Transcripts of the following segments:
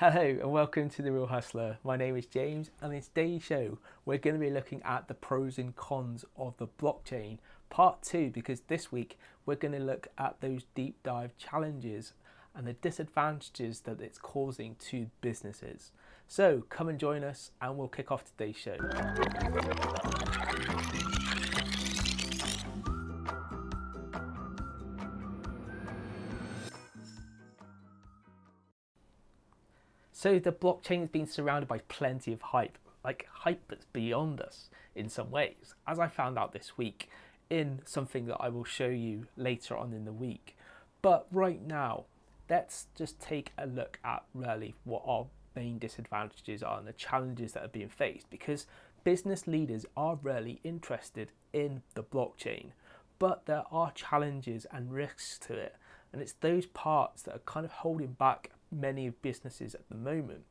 Hello and welcome to The Real Hustler. My name is James and in today's show we're going to be looking at the pros and cons of the blockchain part 2 because this week we're going to look at those deep dive challenges and the disadvantages that it's causing to businesses. So come and join us and we'll kick off today's show. So the blockchain has been surrounded by plenty of hype, like hype that's beyond us in some ways, as I found out this week in something that I will show you later on in the week. But right now, let's just take a look at really what our main disadvantages are and the challenges that are being faced because business leaders are really interested in the blockchain, but there are challenges and risks to it. And it's those parts that are kind of holding back many businesses at the moment.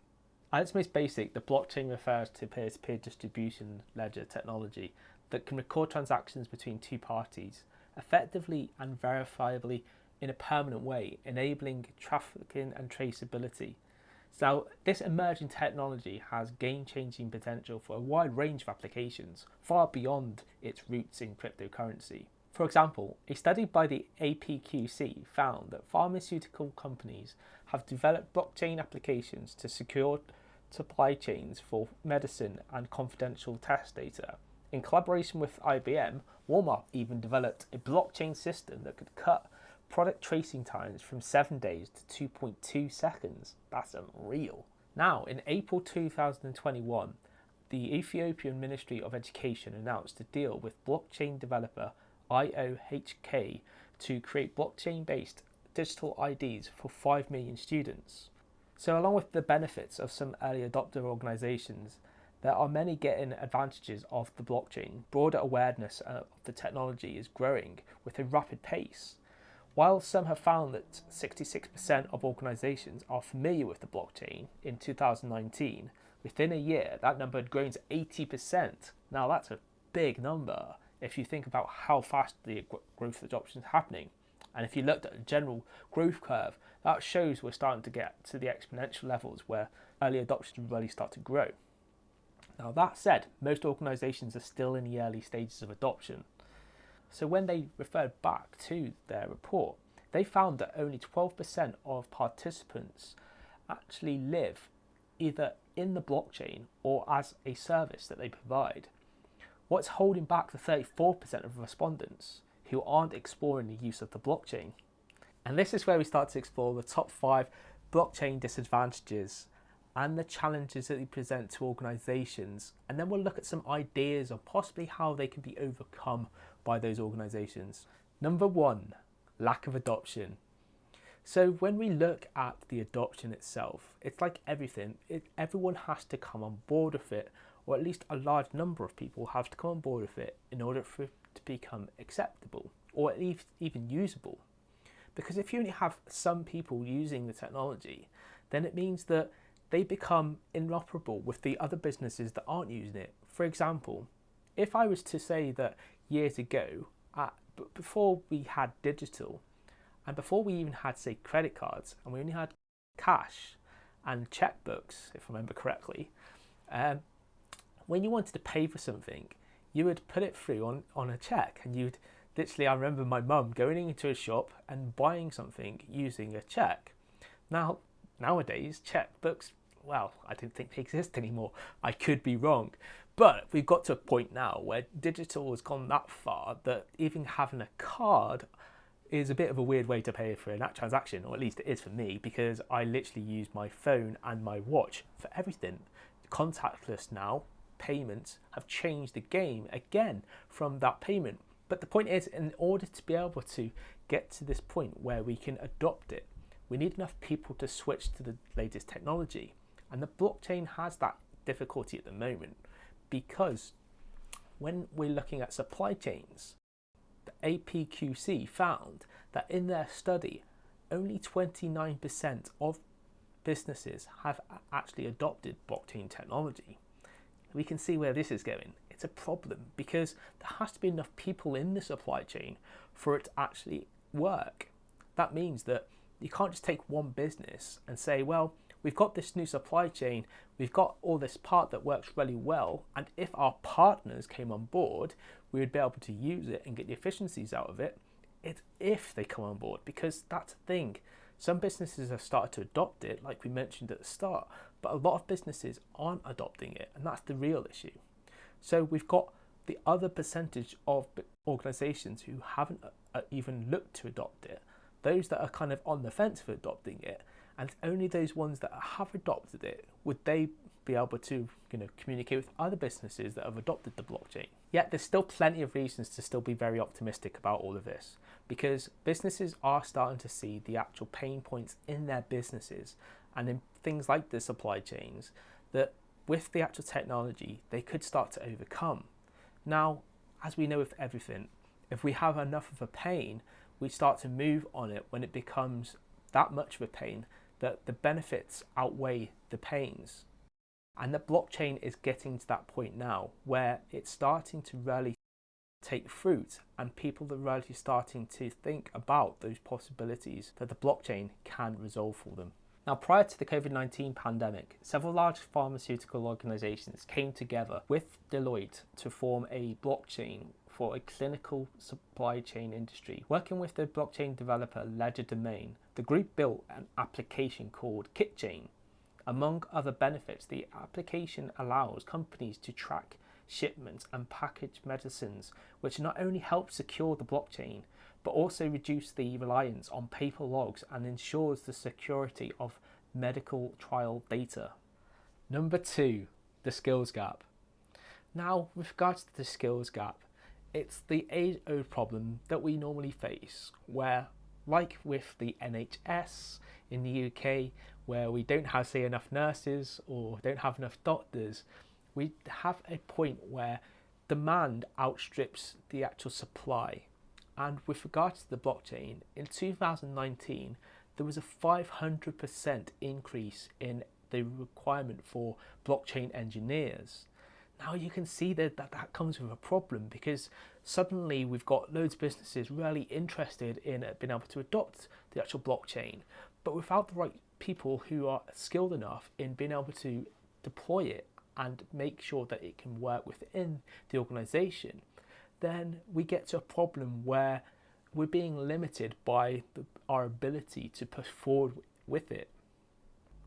At its most basic, the blockchain refers to peer-to-peer distribution ledger technology that can record transactions between two parties effectively and verifiably in a permanent way, enabling trafficking and traceability. So this emerging technology has game-changing potential for a wide range of applications, far beyond its roots in cryptocurrency. For example, a study by the APQC found that pharmaceutical companies have developed blockchain applications to secure supply chains for medicine and confidential test data. In collaboration with IBM, Walmart even developed a blockchain system that could cut product tracing times from 7 days to 2.2 seconds. That's unreal. Now, in April 2021, the Ethiopian Ministry of Education announced a deal with blockchain developer IOHK to create blockchain-based digital IDs for 5 million students. So along with the benefits of some early adopter organizations, there are many getting advantages of the blockchain. Broader awareness of the technology is growing with a rapid pace. While some have found that 66% of organizations are familiar with the blockchain in 2019, within a year that number had grown to 80%. Now that's a big number if you think about how fast the growth of adoption is happening. And if you looked at the general growth curve, that shows we're starting to get to the exponential levels where early adoption really start to grow. Now that said, most organisations are still in the early stages of adoption. So when they referred back to their report, they found that only 12% of participants actually live either in the blockchain or as a service that they provide. What's holding back the 34% of respondents who aren't exploring the use of the blockchain? And this is where we start to explore the top five blockchain disadvantages and the challenges that they present to organizations. And then we'll look at some ideas of possibly how they can be overcome by those organizations. Number one, lack of adoption. So when we look at the adoption itself, it's like everything, it, everyone has to come on board with it or at least a large number of people have to come on board with it in order for it to become acceptable or at least even usable. Because if you only have some people using the technology, then it means that they become inoperable with the other businesses that aren't using it. For example, if I was to say that years ago, before we had digital, and before we even had, say, credit cards, and we only had cash and checkbooks, if I remember correctly, um, when you wanted to pay for something, you would put it through on, on a check and you'd literally, I remember my mum going into a shop and buying something using a check. Now, nowadays, checkbooks, well, I don't think they exist anymore. I could be wrong. But we've got to a point now where digital has gone that far that even having a card is a bit of a weird way to pay for a transaction, or at least it is for me, because I literally use my phone and my watch for everything. Contactless now, payments have changed the game again from that payment. But the point is, in order to be able to get to this point where we can adopt it, we need enough people to switch to the latest technology. And the blockchain has that difficulty at the moment because when we're looking at supply chains, the APQC found that in their study, only 29% of businesses have actually adopted blockchain technology we can see where this is going. It's a problem because there has to be enough people in the supply chain for it to actually work. That means that you can't just take one business and say, well, we've got this new supply chain, we've got all this part that works really well, and if our partners came on board, we would be able to use it and get the efficiencies out of it. It's if they come on board, because that's the thing. Some businesses have started to adopt it, like we mentioned at the start, but a lot of businesses aren't adopting it, and that's the real issue. So we've got the other percentage of organizations who haven't uh, even looked to adopt it, those that are kind of on the fence for adopting it, and only those ones that have adopted it would they be able to you know communicate with other businesses that have adopted the blockchain. Yet there's still plenty of reasons to still be very optimistic about all of this because businesses are starting to see the actual pain points in their businesses and in things like the supply chains that with the actual technology they could start to overcome. Now, as we know with everything, if we have enough of a pain, we start to move on it when it becomes that much of a pain that the benefits outweigh the pains. And the blockchain is getting to that point now where it's starting to really take fruit and people are really starting to think about those possibilities that the blockchain can resolve for them. Now, prior to the COVID 19 pandemic, several large pharmaceutical organizations came together with Deloitte to form a blockchain for a clinical supply chain industry. Working with the blockchain developer LedgerDomain, the group built an application called KitChain. Among other benefits, the application allows companies to track shipments and package medicines, which not only help secure the blockchain, but also reduce the reliance on paper logs and ensures the security of medical trial data. Number two, the skills gap. Now, with regards to the skills gap, it's the age-old problem that we normally face, where, like with the NHS in the UK, where we don't have, say, enough nurses or don't have enough doctors, we have a point where demand outstrips the actual supply. And with regards to the blockchain, in 2019, there was a 500% increase in the requirement for blockchain engineers. Now you can see that, that that comes with a problem because suddenly we've got loads of businesses really interested in uh, being able to adopt the actual blockchain, but without the right people who are skilled enough in being able to deploy it and make sure that it can work within the organization, then we get to a problem where we're being limited by the, our ability to push forward with it.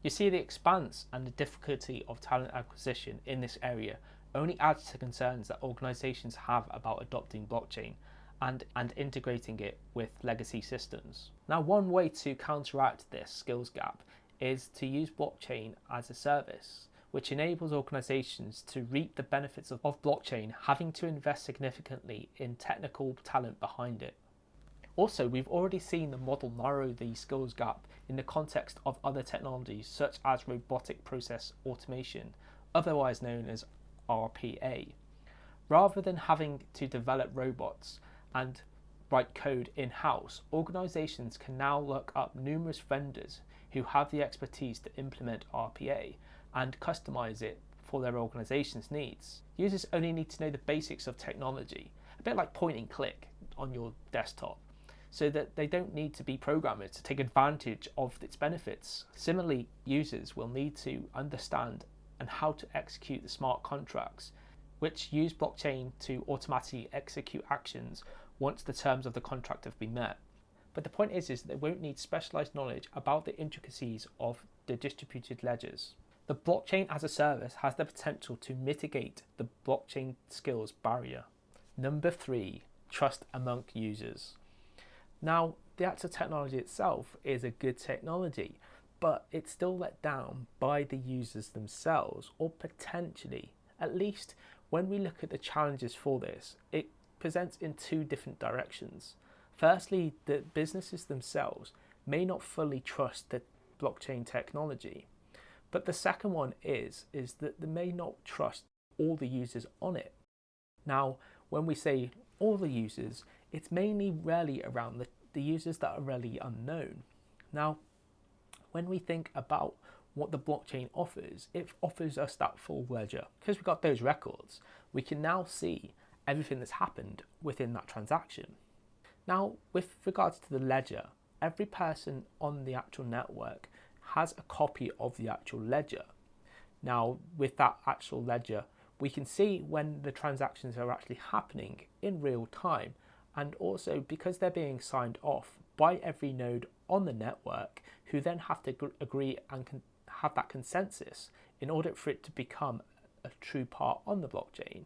You see the expanse and the difficulty of talent acquisition in this area only adds to concerns that organizations have about adopting blockchain and, and integrating it with legacy systems. Now one way to counteract this skills gap is to use blockchain as a service which enables organizations to reap the benefits of, of blockchain having to invest significantly in technical talent behind it. Also, we've already seen the model narrow the skills gap in the context of other technologies such as robotic process automation, otherwise known as RPA. Rather than having to develop robots and write code in-house, organizations can now look up numerous vendors who have the expertise to implement RPA and customize it for their organization's needs. Users only need to know the basics of technology, a bit like point and click on your desktop, so that they don't need to be programmers to take advantage of its benefits. Similarly, users will need to understand and how to execute the smart contracts, which use blockchain to automatically execute actions once the terms of the contract have been met. But the point is, is they won't need specialized knowledge about the intricacies of the distributed ledgers. The blockchain as a service has the potential to mitigate the blockchain skills barrier. Number three, trust among users. Now, the actual technology itself is a good technology, but it's still let down by the users themselves, or potentially, at least when we look at the challenges for this, it presents in two different directions. Firstly, the businesses themselves may not fully trust the blockchain technology. But the second one is, is that they may not trust all the users on it. Now, when we say all the users, it's mainly really around the, the users that are really unknown. Now, when we think about what the blockchain offers, it offers us that full ledger. Because we've got those records, we can now see everything that's happened within that transaction. Now, with regards to the ledger, every person on the actual network has a copy of the actual ledger. Now, with that actual ledger, we can see when the transactions are actually happening in real time. And also because they're being signed off by every node on the network, who then have to agree and have that consensus in order for it to become a true part on the blockchain,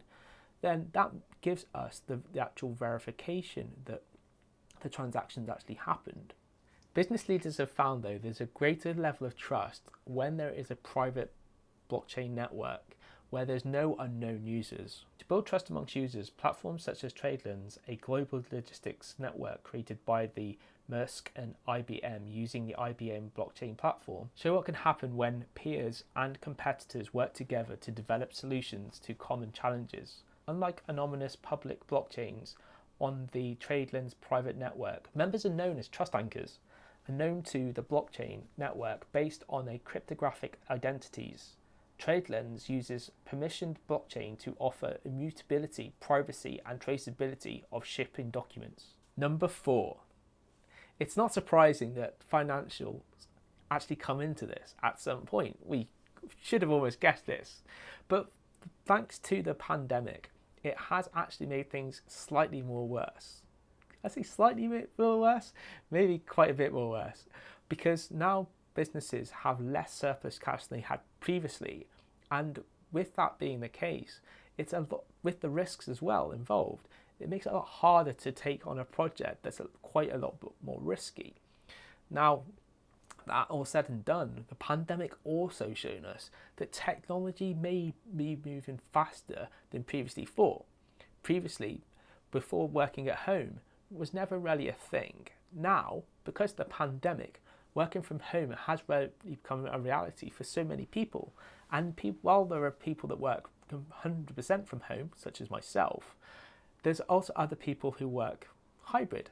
then that gives us the, the actual verification that the transactions actually happened. Business leaders have found though there's a greater level of trust when there is a private blockchain network where there's no unknown users. To build trust amongst users, platforms such as TradeLens, a global logistics network created by the Maersk and IBM using the IBM blockchain platform, show what can happen when peers and competitors work together to develop solutions to common challenges. Unlike anonymous public blockchains on the TradeLens private network, members are known as trust anchors and known to the blockchain network based on a cryptographic identities. TradeLens uses permissioned blockchain to offer immutability, privacy, and traceability of shipping documents. Number four, it's not surprising that financials actually come into this at some point. We should have almost guessed this, but thanks to the pandemic, it has actually made things slightly more worse. I say slightly more worse, maybe quite a bit more worse, because now businesses have less surplus cash than they had previously, and with that being the case, it's a lot with the risks as well involved. It makes it a lot harder to take on a project that's quite a lot more risky. Now, that all said and done, the pandemic also shown us that technology may be moving faster than previously thought. Previously, before working at home, was never really a thing. Now, because of the pandemic, working from home has really become a reality for so many people. And while there are people that work 100% from home, such as myself, there's also other people who work hybrid.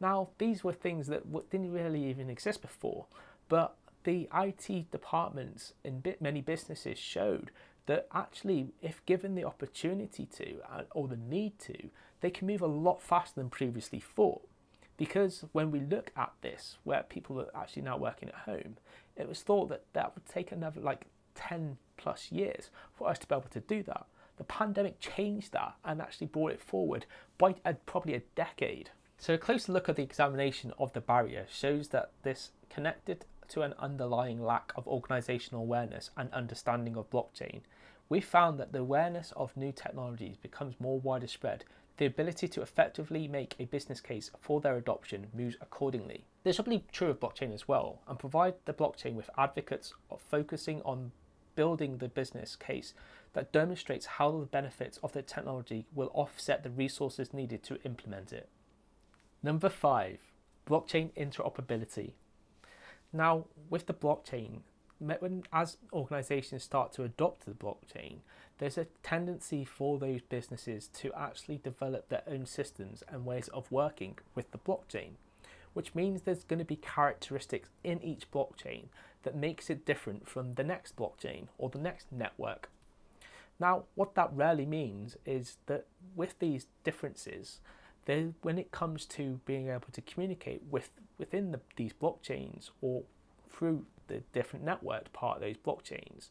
Now, these were things that didn't really even exist before, but the IT departments in many businesses showed that actually, if given the opportunity to uh, or the need to, they can move a lot faster than previously thought. Because when we look at this, where people are actually now working at home, it was thought that that would take another like 10 plus years for us to be able to do that. The pandemic changed that and actually brought it forward by a, probably a decade. So a closer look at the examination of the barrier shows that this connected to an underlying lack of organizational awareness and understanding of blockchain. We found that the awareness of new technologies becomes more widespread the ability to effectively make a business case for their adoption moves accordingly. This will be true of blockchain as well and provide the blockchain with advocates of focusing on building the business case that demonstrates how the benefits of the technology will offset the resources needed to implement it. Number five, blockchain interoperability. Now, with the blockchain, when, as organizations start to adopt the blockchain, there's a tendency for those businesses to actually develop their own systems and ways of working with the blockchain, which means there's going to be characteristics in each blockchain that makes it different from the next blockchain or the next network. Now, what that really means is that with these differences, when it comes to being able to communicate with within the, these blockchains or through the different networked part of those blockchains,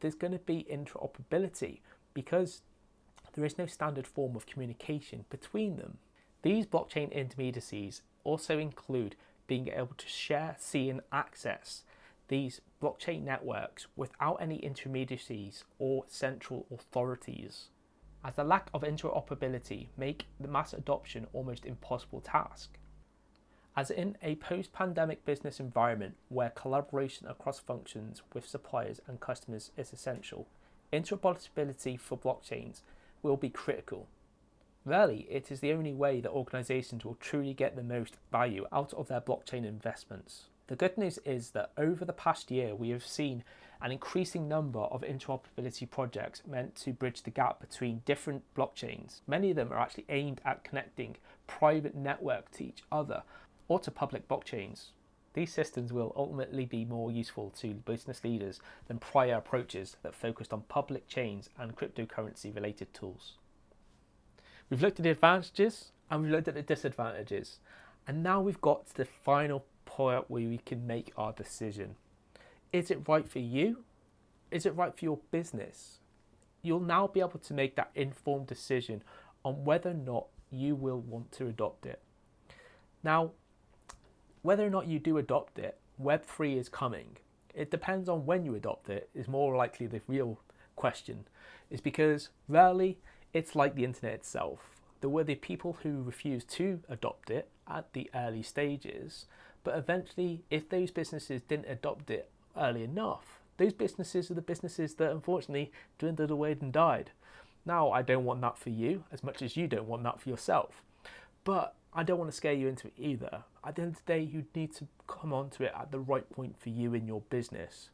there's going to be interoperability because there is no standard form of communication between them. These blockchain intermediacies also include being able to share, see and access these blockchain networks without any intermediaries or central authorities. As the lack of interoperability make the mass adoption almost impossible task. As in a post-pandemic business environment where collaboration across functions with suppliers and customers is essential, interoperability for blockchains will be critical. Really, it is the only way that organizations will truly get the most value out of their blockchain investments. The good news is that over the past year, we have seen an increasing number of interoperability projects meant to bridge the gap between different blockchains. Many of them are actually aimed at connecting private network to each other or to public blockchains. These systems will ultimately be more useful to business leaders than prior approaches that focused on public chains and cryptocurrency related tools. We've looked at the advantages and we've looked at the disadvantages. And now we've got to the final point where we can make our decision. is it right for you? Is it right for your business? You'll now be able to make that informed decision on whether or not you will want to adopt it. Now, whether or not you do adopt it, Web3 is coming. It depends on when you adopt it, is more likely the real question, is because rarely it's like the internet itself. There were the people who refused to adopt it at the early stages, but eventually, if those businesses didn't adopt it early enough, those businesses are the businesses that unfortunately dwindled away and died. Now, I don't want that for you as much as you don't want that for yourself. But I don't want to scare you into it either. At the end of the day, you need to come onto it at the right point for you in your business.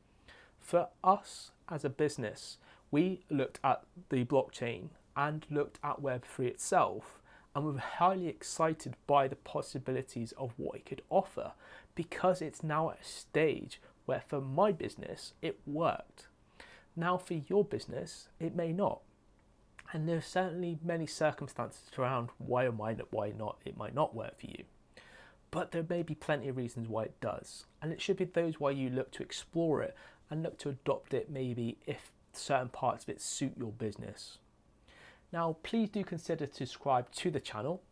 For us as a business, we looked at the blockchain and looked at Web3 itself, and we were highly excited by the possibilities of what it could offer because it's now at a stage where, for my business, it worked. Now, for your business, it may not and there are certainly many circumstances around why or why not, why not it might not work for you. But there may be plenty of reasons why it does, and it should be those why you look to explore it and look to adopt it maybe if certain parts of it suit your business. Now, please do consider to subscribe to the channel,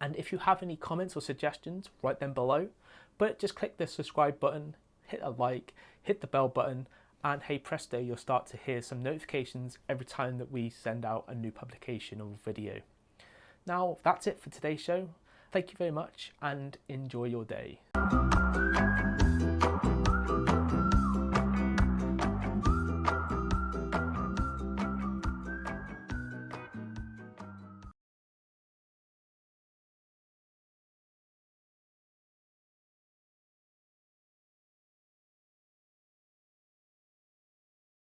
and if you have any comments or suggestions, write them below. But just click the subscribe button, hit a like, hit the bell button, and hey presto you'll start to hear some notifications every time that we send out a new publication or video. Now that's it for today's show. Thank you very much and enjoy your day.